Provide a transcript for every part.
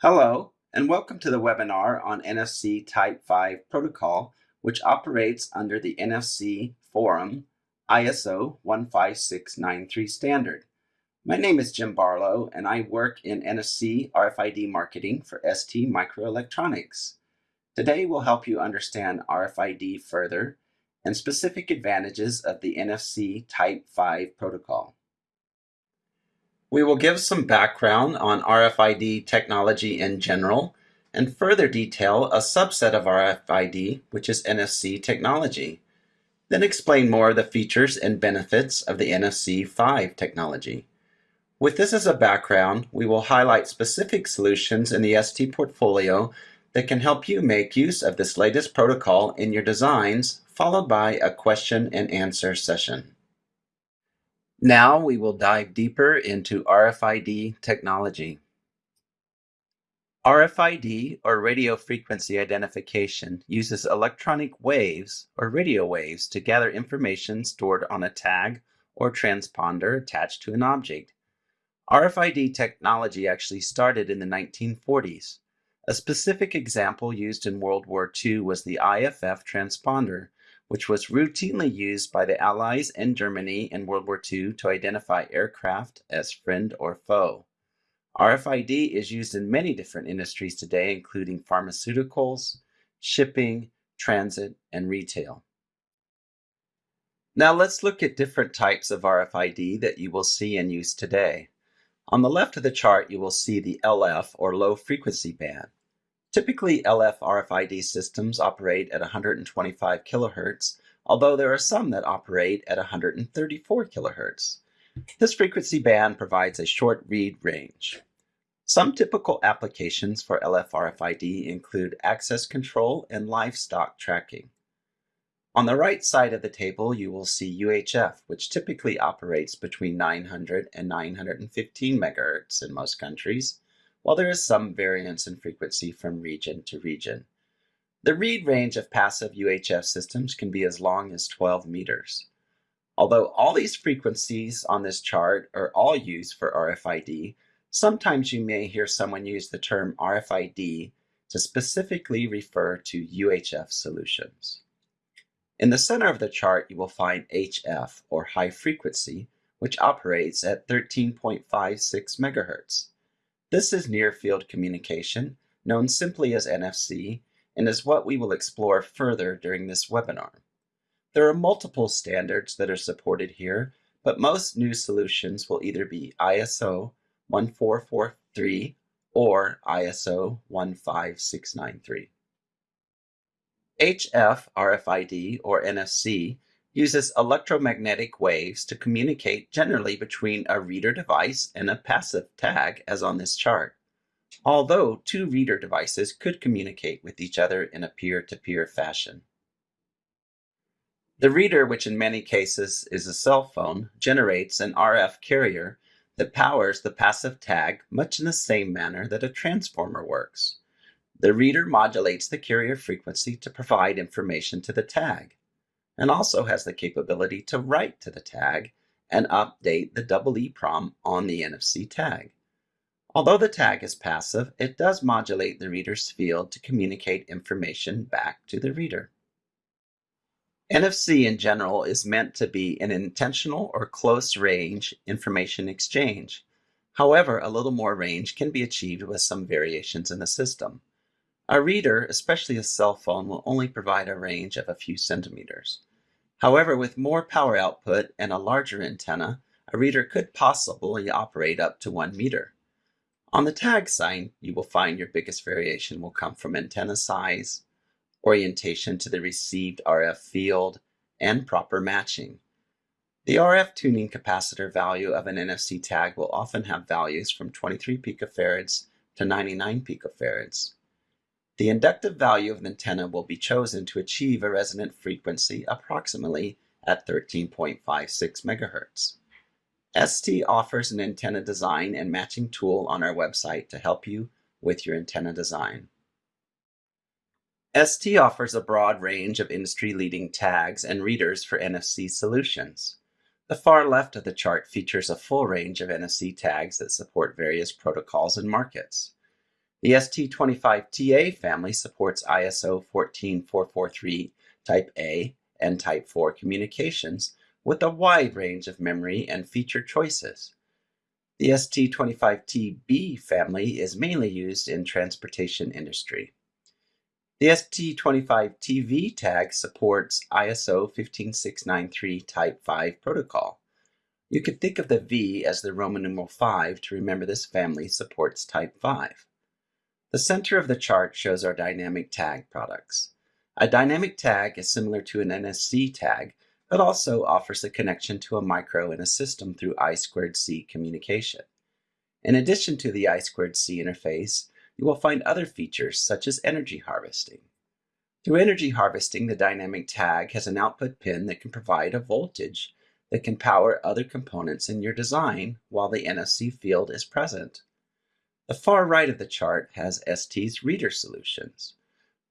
Hello, and welcome to the webinar on NFC Type 5 protocol, which operates under the NFC Forum ISO 15693 standard. My name is Jim Barlow, and I work in NFC RFID marketing for ST Microelectronics. Today, we'll help you understand RFID further and specific advantages of the NFC Type 5 protocol. We will give some background on RFID technology in general and further detail a subset of RFID, which is NFC technology. Then explain more of the features and benefits of the NFC 5 technology. With this as a background, we will highlight specific solutions in the ST portfolio that can help you make use of this latest protocol in your designs, followed by a question and answer session. Now we will dive deeper into RFID technology. RFID, or radio frequency identification, uses electronic waves, or radio waves, to gather information stored on a tag or transponder attached to an object. RFID technology actually started in the 1940s. A specific example used in World War II was the IFF transponder, which was routinely used by the Allies and Germany in World War II to identify aircraft as friend or foe. RFID is used in many different industries today, including pharmaceuticals, shipping, transit, and retail. Now let's look at different types of RFID that you will see in use today. On the left of the chart, you will see the LF or low frequency band. Typically, LF RFID systems operate at 125 kilohertz, although there are some that operate at 134 kilohertz. This frequency band provides a short read range. Some typical applications for LF RFID include access control and livestock tracking. On the right side of the table, you will see UHF, which typically operates between 900 and 915 megahertz in most countries, while there is some variance in frequency from region to region. The read range of passive UHF systems can be as long as 12 meters. Although all these frequencies on this chart are all used for RFID, sometimes you may hear someone use the term RFID to specifically refer to UHF solutions. In the center of the chart, you will find HF, or high frequency, which operates at 13.56 megahertz. This is near field communication, known simply as NFC, and is what we will explore further during this webinar. There are multiple standards that are supported here, but most new solutions will either be ISO 1443 or ISO 15693. HF RFID or NFC uses electromagnetic waves to communicate generally between a reader device and a passive tag as on this chart. Although two reader devices could communicate with each other in a peer-to-peer -peer fashion. The reader, which in many cases is a cell phone, generates an RF carrier that powers the passive tag much in the same manner that a transformer works. The reader modulates the carrier frequency to provide information to the tag and also has the capability to write to the tag and update the double EEPROM on the NFC tag. Although the tag is passive, it does modulate the reader's field to communicate information back to the reader. NFC in general is meant to be an intentional or close range information exchange. However, a little more range can be achieved with some variations in the system. A reader, especially a cell phone, will only provide a range of a few centimeters. However, with more power output and a larger antenna, a reader could possibly operate up to one meter. On the tag side, you will find your biggest variation will come from antenna size, orientation to the received RF field, and proper matching. The RF tuning capacitor value of an NFC tag will often have values from 23 picofarads to 99 picofarads. The inductive value of the antenna will be chosen to achieve a resonant frequency approximately at 13.56 MHz. ST offers an antenna design and matching tool on our website to help you with your antenna design. ST offers a broad range of industry-leading tags and readers for NFC solutions. The far left of the chart features a full range of NFC tags that support various protocols and markets. The ST25TA family supports ISO 14443 Type A and Type 4 communications with a wide range of memory and feature choices. The ST25TB family is mainly used in transportation industry. The ST25TV tag supports ISO 15693 Type 5 protocol. You could think of the V as the Roman numeral 5 to remember this family supports Type 5. The center of the chart shows our dynamic tag products. A dynamic tag is similar to an NFC tag, but also offers a connection to a micro in a system through I2C communication. In addition to the I2C interface, you will find other features such as energy harvesting. Through energy harvesting, the dynamic tag has an output pin that can provide a voltage that can power other components in your design while the NFC field is present. The far right of the chart has ST's reader solutions.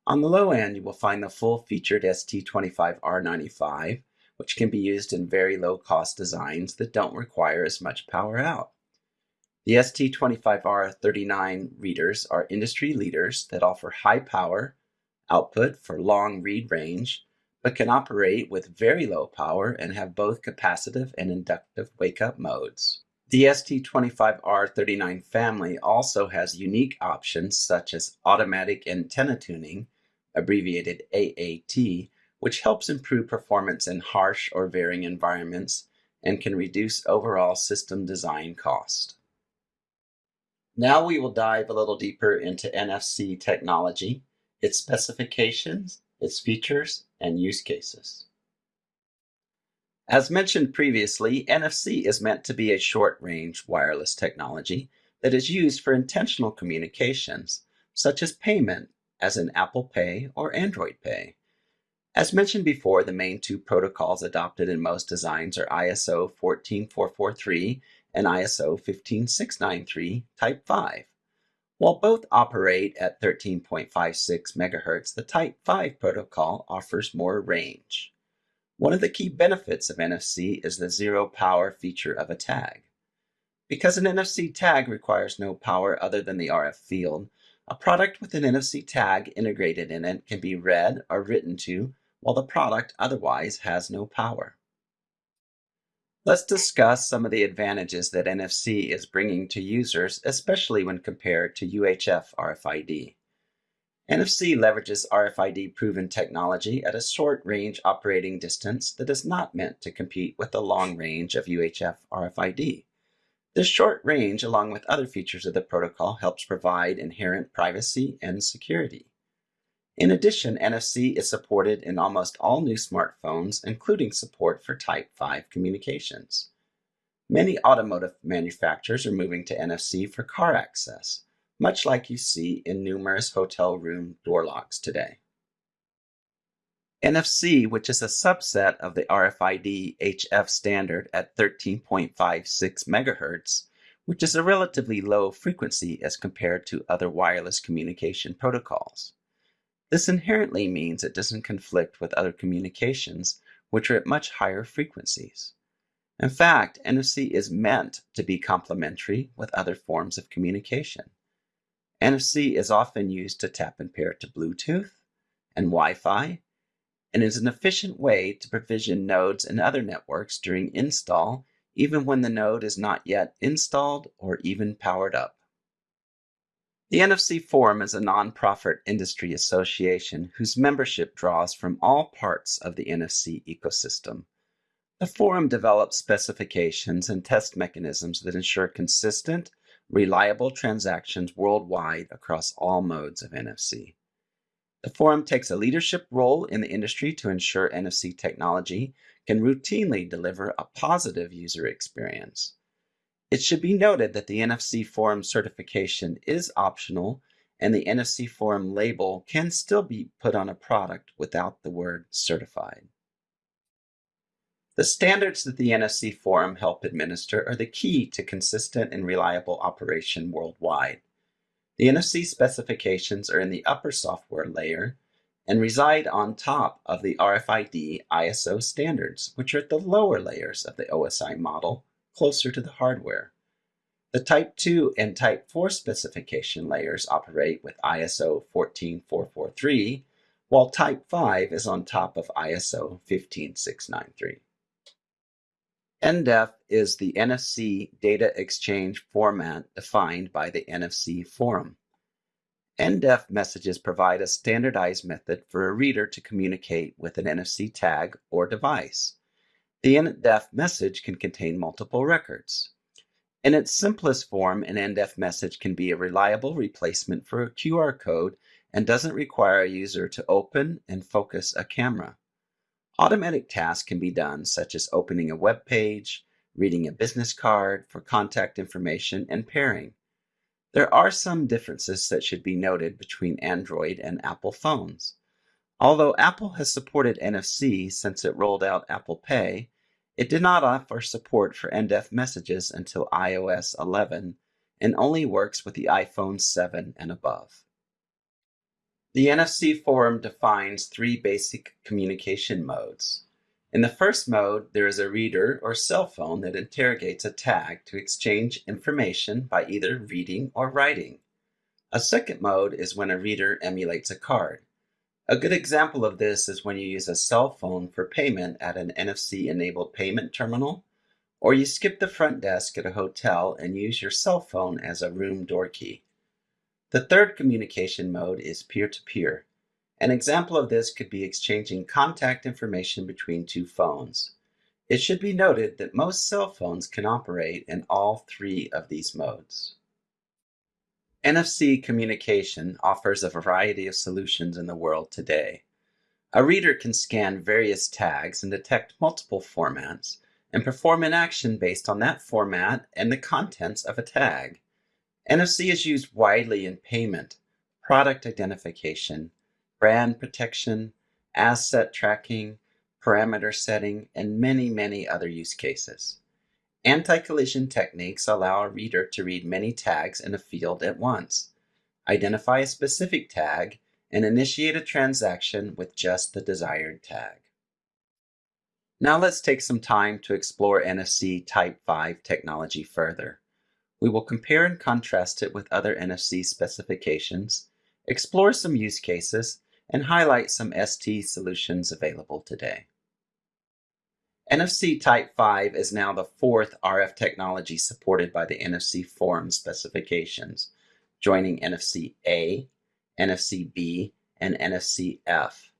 On the low end, you will find the full-featured ST25R95, which can be used in very low-cost designs that don't require as much power out. The ST25R39 readers are industry leaders that offer high power output for long read range, but can operate with very low power and have both capacitive and inductive wake-up modes. The ST25R39 family also has unique options such as automatic antenna tuning, abbreviated AAT, which helps improve performance in harsh or varying environments and can reduce overall system design cost. Now we will dive a little deeper into NFC technology, its specifications, its features, and use cases. As mentioned previously, NFC is meant to be a short-range wireless technology that is used for intentional communications, such as payment, as in Apple Pay or Android Pay. As mentioned before, the main two protocols adopted in most designs are ISO 14443 and ISO 15693 Type 5. While both operate at 13.56 MHz, the Type 5 protocol offers more range. One of the key benefits of NFC is the zero power feature of a tag. Because an NFC tag requires no power other than the RF field, a product with an NFC tag integrated in it can be read or written to while the product otherwise has no power. Let's discuss some of the advantages that NFC is bringing to users, especially when compared to UHF RFID. NFC leverages RFID proven technology at a short range operating distance that is not meant to compete with the long range of UHF RFID. This short range, along with other features of the protocol, helps provide inherent privacy and security. In addition, NFC is supported in almost all new smartphones, including support for Type 5 communications. Many automotive manufacturers are moving to NFC for car access, much like you see in numerous hotel room door locks today. NFC, which is a subset of the RFID HF standard at 13.56 MHz, which is a relatively low frequency as compared to other wireless communication protocols. This inherently means it doesn't conflict with other communications, which are at much higher frequencies. In fact, NFC is meant to be complementary with other forms of communication. NFC is often used to tap and pair to Bluetooth and Wi-Fi, and is an efficient way to provision nodes and other networks during install, even when the node is not yet installed or even powered up. The NFC Forum is a nonprofit industry association whose membership draws from all parts of the NFC ecosystem. The forum develops specifications and test mechanisms that ensure consistent, reliable transactions worldwide across all modes of NFC. The forum takes a leadership role in the industry to ensure NFC technology can routinely deliver a positive user experience. It should be noted that the NFC Forum certification is optional and the NFC Forum label can still be put on a product without the word certified. The standards that the NFC Forum help administer are the key to consistent and reliable operation worldwide. The NFC specifications are in the upper software layer, and reside on top of the RFID ISO standards, which are at the lower layers of the OSI model, closer to the hardware. The Type 2 and Type 4 specification layers operate with ISO 14443, while Type 5 is on top of ISO 15693. NDEF is the NFC data exchange format defined by the NFC Forum. NDEF messages provide a standardized method for a reader to communicate with an NFC tag or device. The NDEF message can contain multiple records. In its simplest form, an NDEF message can be a reliable replacement for a QR code and doesn't require a user to open and focus a camera. Automatic tasks can be done, such as opening a web page, reading a business card for contact information, and pairing. There are some differences that should be noted between Android and Apple phones. Although Apple has supported NFC since it rolled out Apple Pay, it did not offer support for NDEF messages until iOS 11 and only works with the iPhone 7 and above. The NFC Forum defines three basic communication modes. In the first mode, there is a reader or cell phone that interrogates a tag to exchange information by either reading or writing. A second mode is when a reader emulates a card. A good example of this is when you use a cell phone for payment at an NFC-enabled payment terminal, or you skip the front desk at a hotel and use your cell phone as a room door key. The third communication mode is peer-to-peer. -peer. An example of this could be exchanging contact information between two phones. It should be noted that most cell phones can operate in all three of these modes. NFC communication offers a variety of solutions in the world today. A reader can scan various tags and detect multiple formats and perform an action based on that format and the contents of a tag. NFC is used widely in payment, product identification, brand protection, asset tracking, parameter setting, and many, many other use cases. Anti-collision techniques allow a reader to read many tags in a field at once, identify a specific tag, and initiate a transaction with just the desired tag. Now let's take some time to explore NFC Type 5 technology further. We will compare and contrast it with other NFC specifications, explore some use cases, and highlight some ST solutions available today. NFC Type 5 is now the fourth RF technology supported by the NFC Forum specifications, joining NFC A, NFC B, and NFC F.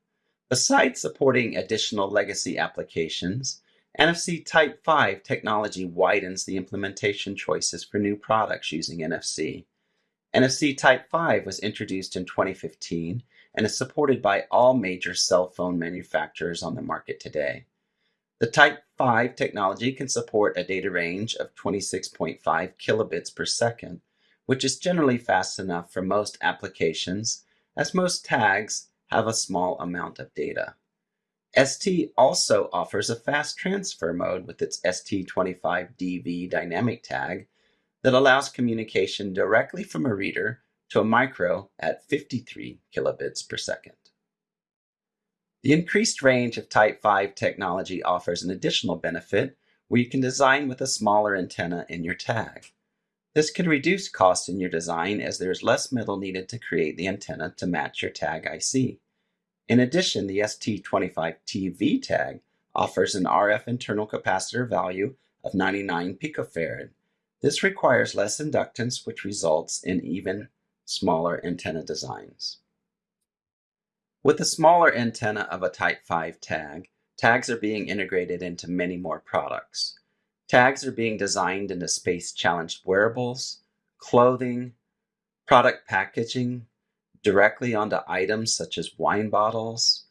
Besides supporting additional legacy applications, NFC Type 5 technology widens the implementation choices for new products using NFC. NFC Type 5 was introduced in 2015 and is supported by all major cell phone manufacturers on the market today. The Type 5 technology can support a data range of 26.5 kilobits per second, which is generally fast enough for most applications, as most tags have a small amount of data. ST also offers a fast transfer mode with its ST25DV dynamic tag that allows communication directly from a reader to a micro at 53 kilobits per second. The increased range of Type 5 technology offers an additional benefit where you can design with a smaller antenna in your tag. This can reduce costs in your design as there is less metal needed to create the antenna to match your tag IC. In addition, the ST25TV tag offers an RF internal capacitor value of 99 picofarad. This requires less inductance, which results in even smaller antenna designs. With the smaller antenna of a Type 5 tag, tags are being integrated into many more products. Tags are being designed into space-challenged wearables, clothing, product packaging, directly onto items such as wine bottles.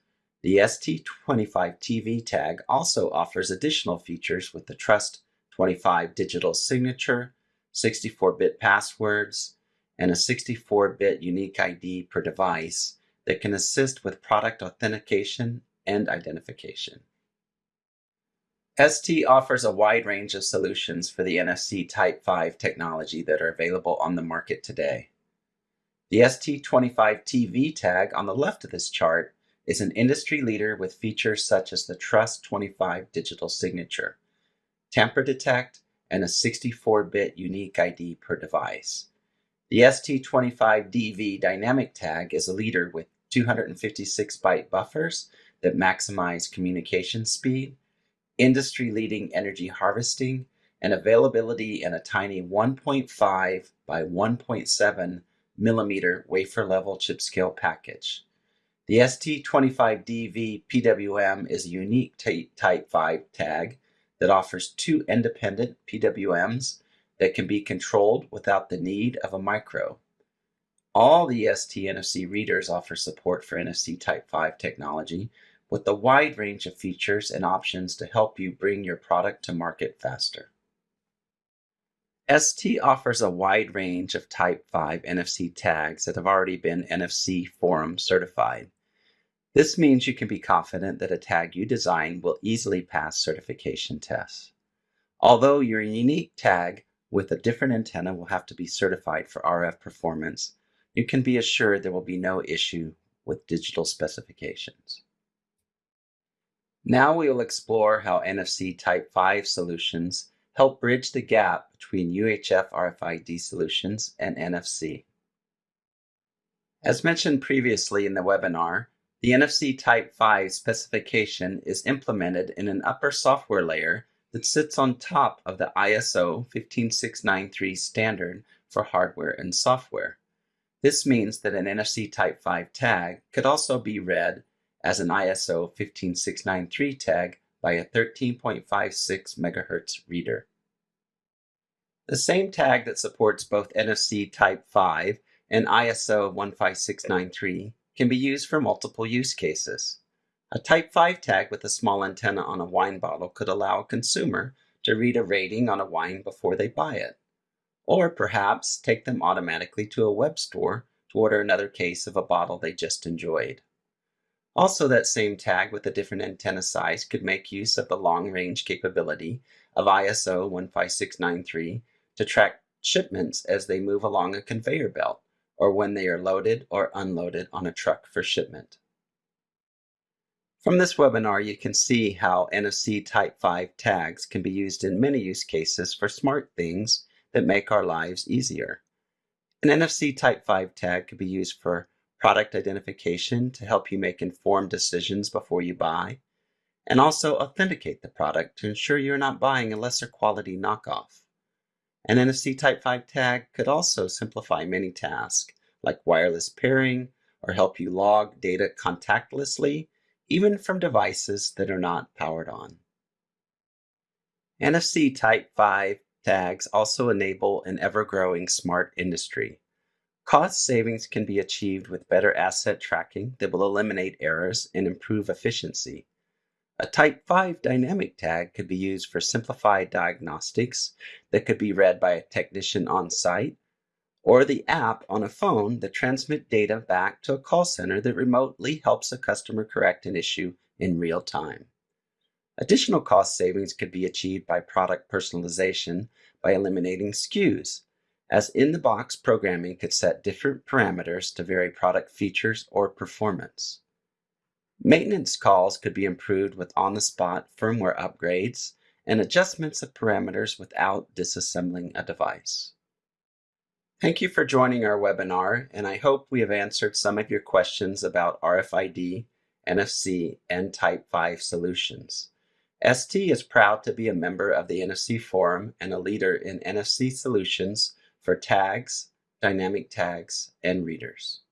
The ST25TV tag also offers additional features with the Trust 25 digital signature, 64-bit passwords, and a 64-bit unique ID per device that can assist with product authentication and identification. ST offers a wide range of solutions for the NFC Type 5 technology that are available on the market today. The ST25TV tag on the left of this chart is an industry leader with features such as the TruST25 digital signature, tamper detect, and a 64-bit unique ID per device. The ST25DV dynamic tag is a leader with 256 byte buffers that maximize communication speed, industry leading energy harvesting, and availability in a tiny 1.5 by 1.7 millimeter wafer level chip scale package. The ST25DV PWM is a unique Type 5 tag that offers two independent PWMs that can be controlled without the need of a micro. All the ST NFC readers offer support for NFC Type 5 technology with a wide range of features and options to help you bring your product to market faster. ST offers a wide range of Type 5 NFC tags that have already been NFC Forum certified. This means you can be confident that a tag you design will easily pass certification tests. Although your unique tag with a different antenna will have to be certified for RF performance, you can be assured there will be no issue with digital specifications. Now we will explore how NFC Type 5 solutions help bridge the gap between UHF RFID solutions and NFC. As mentioned previously in the webinar, the NFC Type 5 specification is implemented in an upper software layer that sits on top of the ISO 15693 standard for hardware and software. This means that an NFC Type 5 tag could also be read as an ISO 15693 tag by a 13.56 MHz reader. The same tag that supports both NFC Type 5 and ISO 15693 can be used for multiple use cases. A Type 5 tag with a small antenna on a wine bottle could allow a consumer to read a rating on a wine before they buy it or perhaps take them automatically to a web store to order another case of a bottle they just enjoyed. Also, that same tag with a different antenna size could make use of the long range capability of ISO 15693 to track shipments as they move along a conveyor belt or when they are loaded or unloaded on a truck for shipment. From this webinar, you can see how NFC Type 5 tags can be used in many use cases for smart things that make our lives easier. An NFC Type 5 tag could be used for product identification to help you make informed decisions before you buy, and also authenticate the product to ensure you're not buying a lesser quality knockoff. An NFC Type 5 tag could also simplify many tasks like wireless pairing or help you log data contactlessly, even from devices that are not powered on. NFC Type 5 tags also enable an ever-growing smart industry. Cost savings can be achieved with better asset tracking that will eliminate errors and improve efficiency. A Type 5 dynamic tag could be used for simplified diagnostics that could be read by a technician on site, or the app on a phone that transmit data back to a call center that remotely helps a customer correct an issue in real time. Additional cost savings could be achieved by product personalization by eliminating SKUs, as in-the-box programming could set different parameters to vary product features or performance. Maintenance calls could be improved with on-the-spot firmware upgrades and adjustments of parameters without disassembling a device. Thank you for joining our webinar, and I hope we have answered some of your questions about RFID, NFC, and Type 5 solutions. ST is proud to be a member of the NFC Forum and a leader in NFC solutions for tags, dynamic tags, and readers.